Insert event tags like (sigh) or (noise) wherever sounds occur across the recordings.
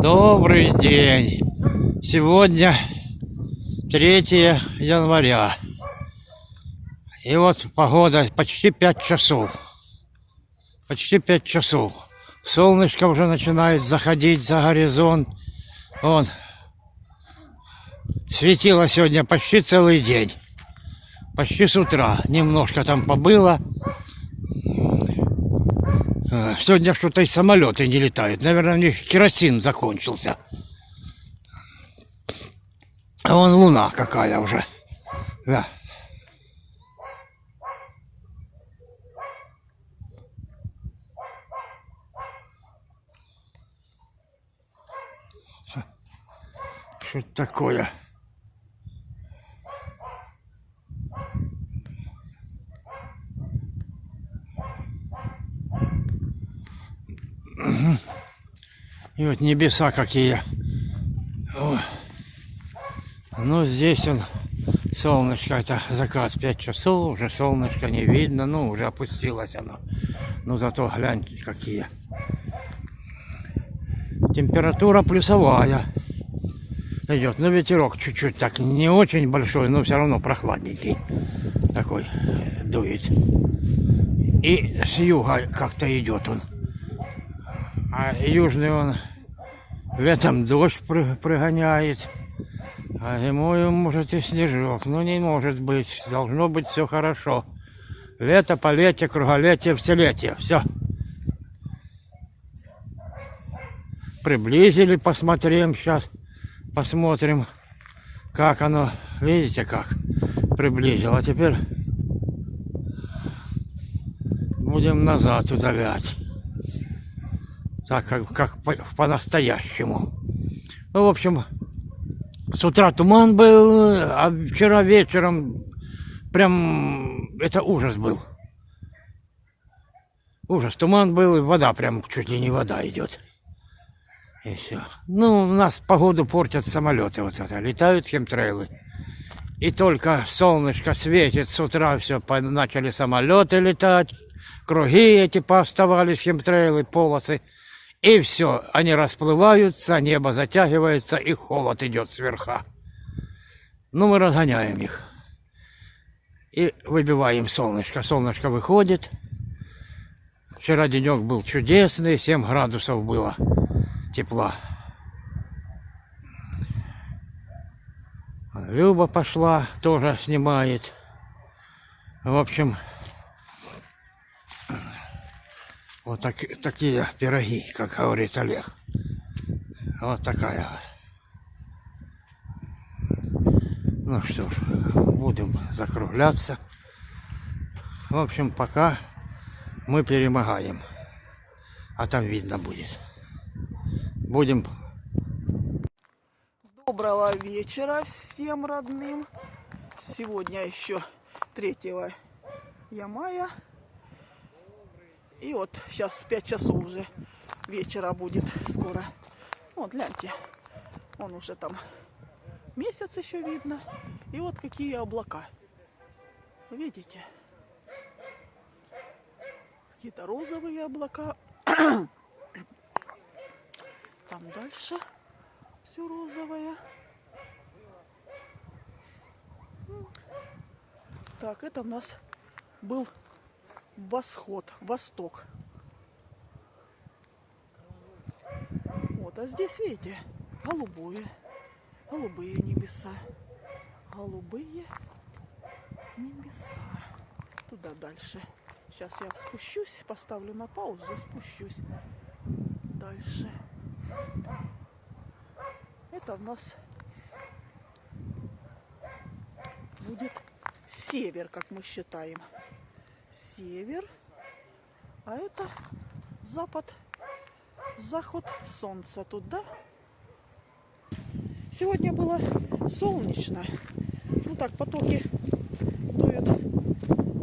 Добрый день! Сегодня 3 января. И вот погода почти 5 часов. Почти 5 часов. Солнышко уже начинает заходить за горизонт. Вон. Светило сегодня почти целый день. Почти с утра. Немножко там побыло. Э, сегодня что-то и самолеты не летают. Наверное, у них керосин закончился. А вон луна какая уже. Да. Что такое? И вот небеса какие. О. Ну, здесь он, солнышко, это закат 5 часов, уже солнышко не видно, ну, уже опустилось оно. Ну, зато гляньте, какие. Температура плюсовая идет. Но ветерок чуть-чуть так, не очень большой, но все равно прохладненький. Такой дует. И с юга как-то идет он. Южный он летом дождь прогоняет, а зимой может и снежок. Ну не может быть, должно быть все хорошо. Лето, полетие, круголетие, вселетие, все. Приблизили, посмотрим сейчас, посмотрим, как оно, видите как, приблизило. А теперь будем назад удалять так как, как по-настоящему. ну, в общем, с утра туман был, а вчера вечером прям это ужас был. Ужас, туман был, и вода прям чуть ли не вода идет. И все. Ну, у нас погоду портят самолеты вот это, летают хемтрейлы. И только солнышко светит с утра, все, начали самолеты летать, круги эти пооставались, хемтрейлы, полосы. И все, они расплываются, небо затягивается, и холод идет сверха. Ну, мы разгоняем их. И выбиваем солнышко. Солнышко выходит. Вчера денек был чудесный, 7 градусов было тепла. Люба пошла, тоже снимает. В общем, Вот так, такие пироги, как говорит Олег. Вот такая вот. Ну что ж, будем закругляться. В общем, пока мы перемогаем. А там видно будет. Будем... Доброго вечера всем родным. Сегодня еще 3 мая. И вот сейчас 5 часов уже вечера будет скоро. Вот, гляньте, он уже там месяц еще видно. И вот какие облака. Видите? Какие-то розовые облака. (coughs) Там дальше все розовое. Так, это у нас был восход, восток. Вот, а здесь, видите, голубое, голубые небеса, голубые небеса. Туда дальше. Сейчас я спущусь, поставлю на паузу, спущусь дальше. Это у нас будет север, как мы считаем север, а это запад, заход солнца туда. Сегодня было солнечно. Ну так, потоки дуют,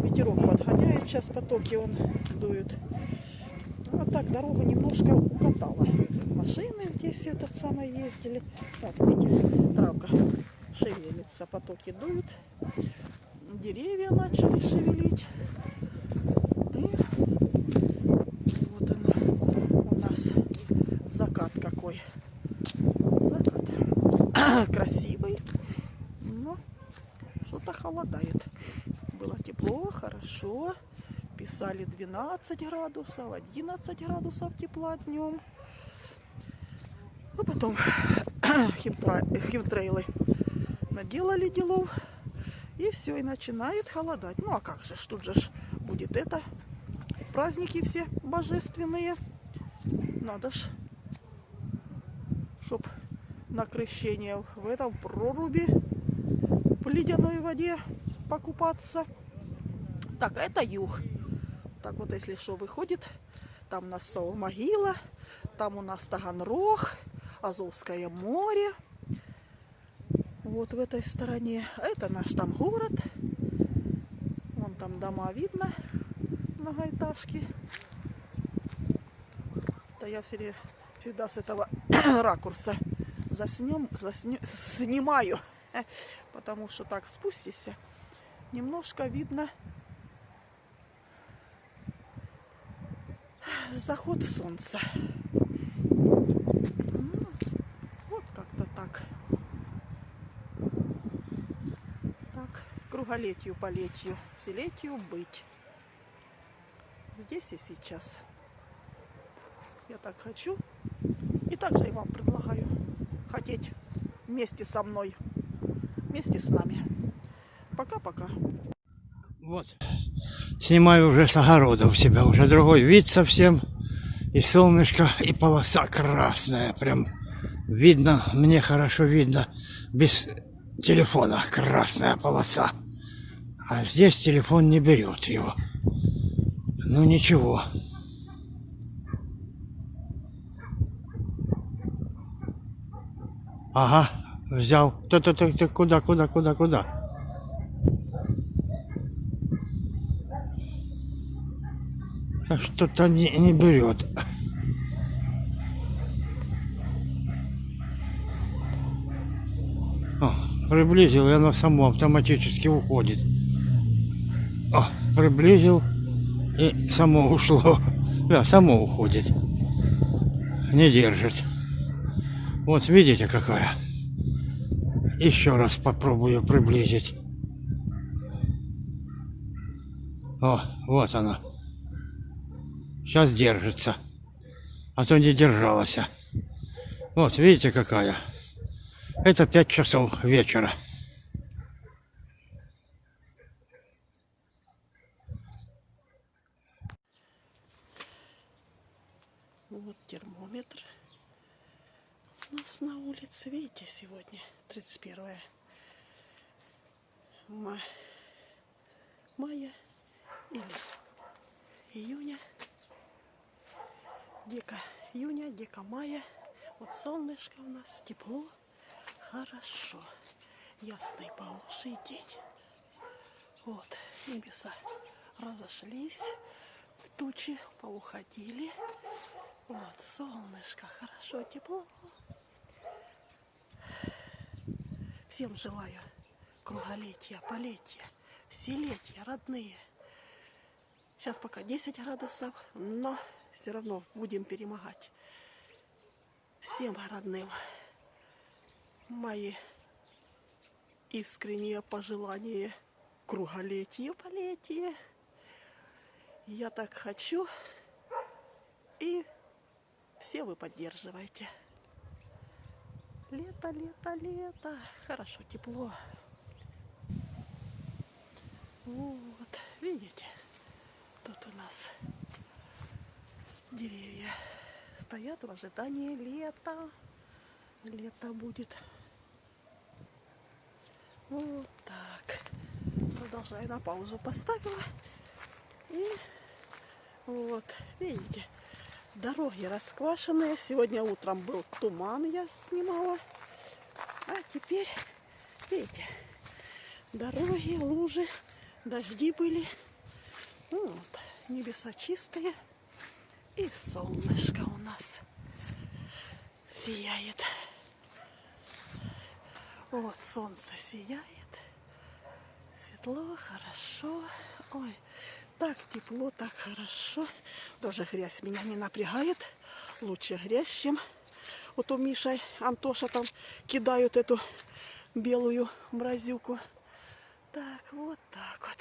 ветерок подгоняет, сейчас потоки он дует. Вот так дорогу немножко укатала. Машины здесь этот самый ездили. Вот, видите, травка шевелится, потоки дуют. Деревья начали шевелить. Нас закат (clears throat) красивый, но что-то холодает. Было тепло, хорошо. Писали 12 градусов, 11 градусов тепла днем. А потом (clears throat) химтрейлы наделали делов. И все, и начинает холодать. Ну а как же, тут же ж будет это. Праздники все божественные. Надо ж, чтоб на крещение в этом проруби в ледяной воде покупаться. Так, это юг. Так вот, если что, выходит, там у нас Саул-могила, там у нас Таганрог, Азовское море. Вот в этой стороне. Это наш там город. Вон там дома видно, многоэтажки. Да я все, всегда с этого (clears throat) ракурса заснем, засню, снимаю. (laughs) Потому что так спустишься, немножко видно заход солнца. Вот как-то так. Так, круголетию по летию, вселетию быть. Здесь и сейчас. Я так хочу. И также и вам предлагаю хотеть вместе со мной, вместе с нами. Пока-пока. Вот. Снимаю уже с огорода у себя. Уже другой вид совсем. И солнышко, и полоса красная. Прям видно, мне хорошо видно. Без телефона красная полоса. А здесь телефон не берет его. Ну ничего. Ага, взял. Ты-ты-ты, куда, куда, куда, куда? А Что-то не, не берет. О, приблизил, и оно само автоматически уходит. О, приблизил, и само ушло. (laughs) Да, само уходит. Не держит. Вот видите какая. Еще раз попробую приблизить. О, вот она. Сейчас держится. А то не держалась. Вот, видите какая. Это 5 часов вечера. Вот термометр. У нас на улице, видите, сегодня 31 ма- мая или июня. Дека июня, дека мая. Вот солнышко у нас, тепло, хорошо. Ясный по уши день. Вот, небеса разошлись, в тучи поуходили. Вот, солнышко, хорошо, тепло. Всем желаю круголетия, полетия, вселетия, родные. Сейчас пока 10 градусов, но все равно будем перемогать. Всем родным мои искренние пожелания круголетия, полетия. Я так хочу, и все вы поддерживаете. Лето, лето, лето. Хорошо, тепло. Вот, видите, тут у нас деревья стоят в ожидании лета. Лето будет. Вот так. Продолжаю на паузу поставила. И вот, видите, дороги расквашенные. Сегодня утром был туман, я снимала. А теперь, видите, дороги, лужи, дожди были. Ну Вот, небеса чистые. И солнышко у нас сияет. Вот солнце сияет. Светло, хорошо. Ой, так тепло, так хорошо. Тоже грязь меня не напрягает. Лучше грязь, чем Вот у Миша Антоша там кидают эту белую мразюку. Так, вот так вот.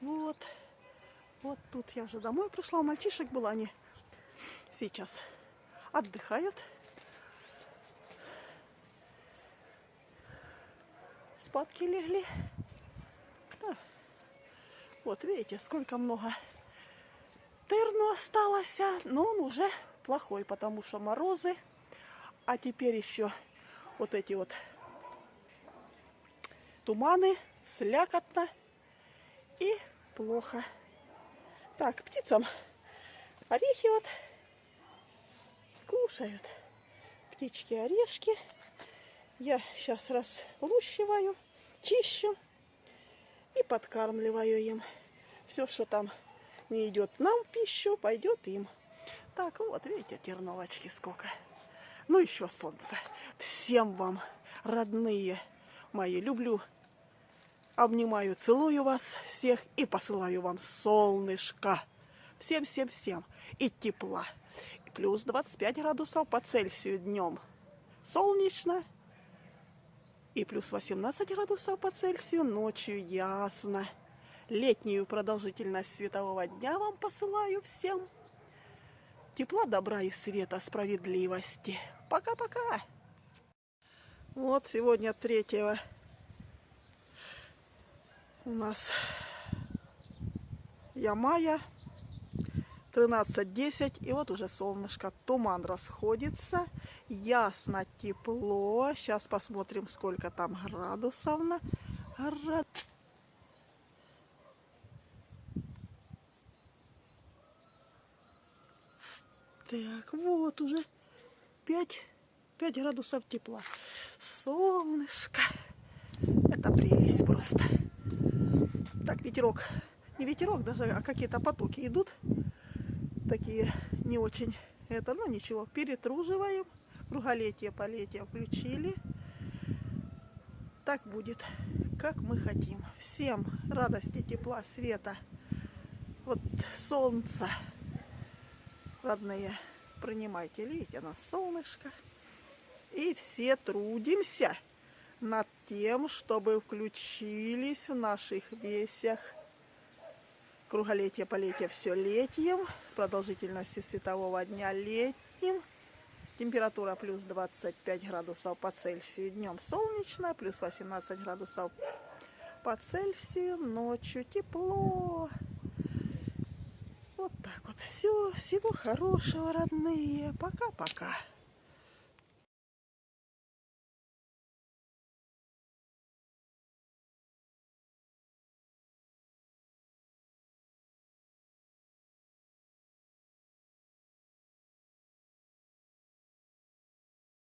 Вот. Вот тут я уже домой пришла. У мальчишек была, они сейчас отдыхают. Спадки легли. Да. Вот видите, сколько много тырну осталось, но он уже плохой, потому что морозы. А теперь еще вот эти вот туманы, слякотно и плохо. Так, птицам орехи вот кушают. Птички орешки. Я сейчас разлущиваю, чищу и подкармливаю им. Все, что там не идет нам в пищу, пойдет им. Так, вот, видите, терновочки сколько. Ну, еще солнце. Всем вам, родные мои, люблю, обнимаю, целую вас всех и посылаю вам солнышко. Всем-всем-всем. И тепла. И плюс 25 градусов по Цельсию днем. Солнечно. И плюс 18 градусов по Цельсию ночью ясно. Летнюю продолжительность светового дня вам посылаю всем. Тепла, добра и света, справедливости. Пока-пока. Вот сегодня 3 у нас Ямая 13.10 и вот уже солнышко туман расходится. Ясно тепло. Сейчас посмотрим сколько там градусов на град... так вот уже 5 5 градусов тепла. Солнышко. Это прелесть просто. Так ветерок. Не ветерок даже а какие-то потоки идут такие не очень это, ну ничего, перетруживаем. Круголетие, полетие включили. Так будет, как мы хотим. Всем радости, тепла, света. Вот солнце, родные, принимайте. Видите, на солнышко. И все трудимся над тем, чтобы включились в наших весях Круголетие, полетие все летним, с продолжительностью светового дня летним. Температура плюс 25 градусов по Цельсию днем солнечно, плюс 18 градусов по Цельсию ночью тепло. Вот так вот. Все, всего хорошего, родные. Пока-пока.